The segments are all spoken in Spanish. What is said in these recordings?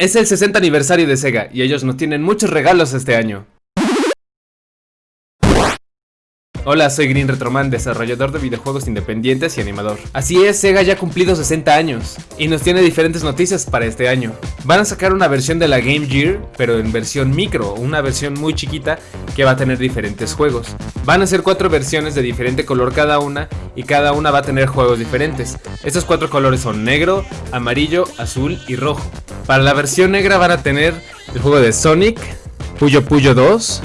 Es el 60 aniversario de Sega y ellos nos tienen muchos regalos este año. Hola, soy Green Retroman, desarrollador de videojuegos independientes y animador. Así es, Sega ya ha cumplido 60 años y nos tiene diferentes noticias para este año. Van a sacar una versión de la Game Gear, pero en versión micro, una versión muy chiquita que va a tener diferentes juegos. Van a ser cuatro versiones de diferente color cada una y cada una va a tener juegos diferentes. Estos cuatro colores son negro, amarillo, azul y rojo. Para la versión negra van a tener el juego de Sonic, Puyo Puyo 2,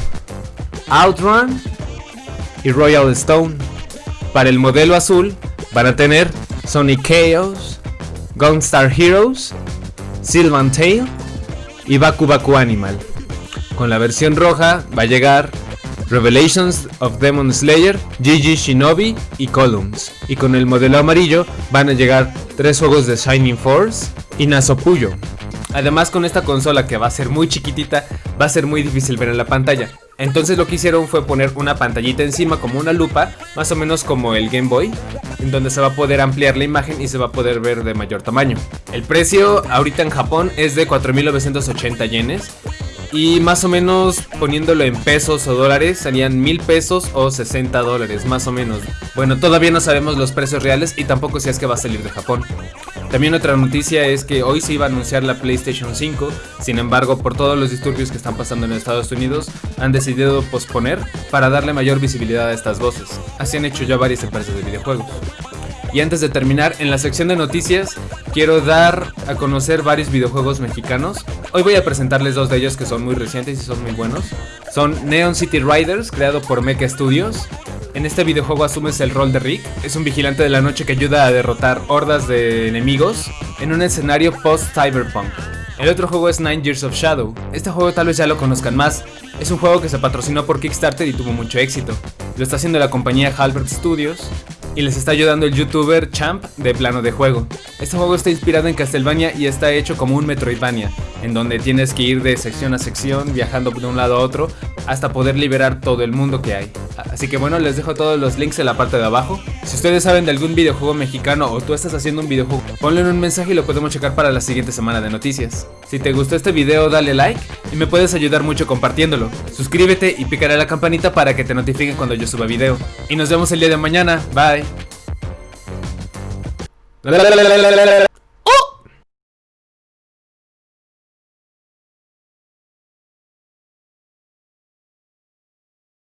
Outrun, y Royal Stone. Para el modelo azul van a tener Sonic Chaos, Gunstar Heroes, Sylvan Tail y Baku Baku Animal. Con la versión roja va a llegar Revelations of Demon Slayer, GG Shinobi y Columns. Y con el modelo amarillo van a llegar tres juegos de Shining Force y Nasopuyo. Además con esta consola que va a ser muy chiquitita, va a ser muy difícil ver en la pantalla. Entonces lo que hicieron fue poner una pantallita encima como una lupa, más o menos como el Game Boy, en donde se va a poder ampliar la imagen y se va a poder ver de mayor tamaño. El precio ahorita en Japón es de 4.980 yenes y más o menos poniéndolo en pesos o dólares serían mil pesos o 60 dólares, más o menos. Bueno, todavía no sabemos los precios reales y tampoco si es que va a salir de Japón. También otra noticia es que hoy se iba a anunciar la PlayStation 5, sin embargo por todos los disturbios que están pasando en Estados Unidos han decidido posponer para darle mayor visibilidad a estas voces. Así han hecho ya varias empresas de videojuegos. Y antes de terminar, en la sección de noticias quiero dar a conocer varios videojuegos mexicanos. Hoy voy a presentarles dos de ellos que son muy recientes y son muy buenos. Son Neon City Riders, creado por Mecha Studios, en este videojuego asumes el rol de Rick, es un vigilante de la noche que ayuda a derrotar hordas de enemigos en un escenario post-cyberpunk. El otro juego es Nine Years of Shadow. Este juego tal vez ya lo conozcan más. Es un juego que se patrocinó por Kickstarter y tuvo mucho éxito. Lo está haciendo la compañía Halbert Studios y les está ayudando el youtuber Champ de Plano de Juego. Este juego está inspirado en Castlevania y está hecho como un Metroidvania, en donde tienes que ir de sección a sección, viajando de un lado a otro, hasta poder liberar todo el mundo que hay. Así que bueno, les dejo todos los links en la parte de abajo. Si ustedes saben de algún videojuego mexicano o tú estás haciendo un videojuego, ponle un mensaje y lo podemos checar para la siguiente semana de noticias. Si te gustó este video, dale like y me puedes ayudar mucho compartiéndolo. Suscríbete y picaré la campanita para que te notifiquen cuando yo suba video. Y nos vemos el día de mañana. Bye.